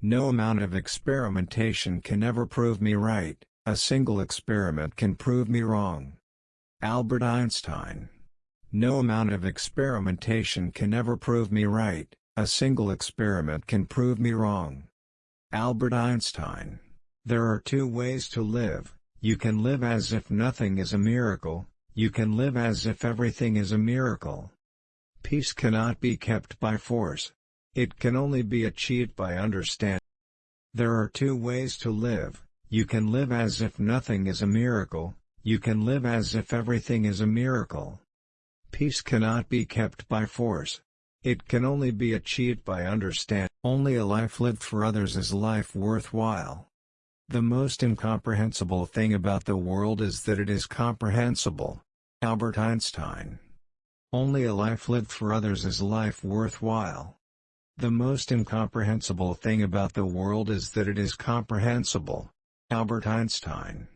No amount of experimentation can ever prove me right, a single experiment can prove me wrong. Albert Einstein No amount of experimentation can ever prove me right, a single experiment can prove me wrong. Albert Einstein There are two ways to live, you can live as if nothing is a miracle, you can live as if everything is a miracle. Peace cannot be kept by force. It can only be achieved by understanding. There are two ways to live, you can live as if nothing is a miracle, you can live as if everything is a miracle. Peace cannot be kept by force. It can only be achieved by understanding. Only a life lived for others is life worthwhile. The most incomprehensible thing about the world is that it is comprehensible. Albert Einstein Only a life lived for others is life worthwhile. The most incomprehensible thing about the world is that it is comprehensible. Albert Einstein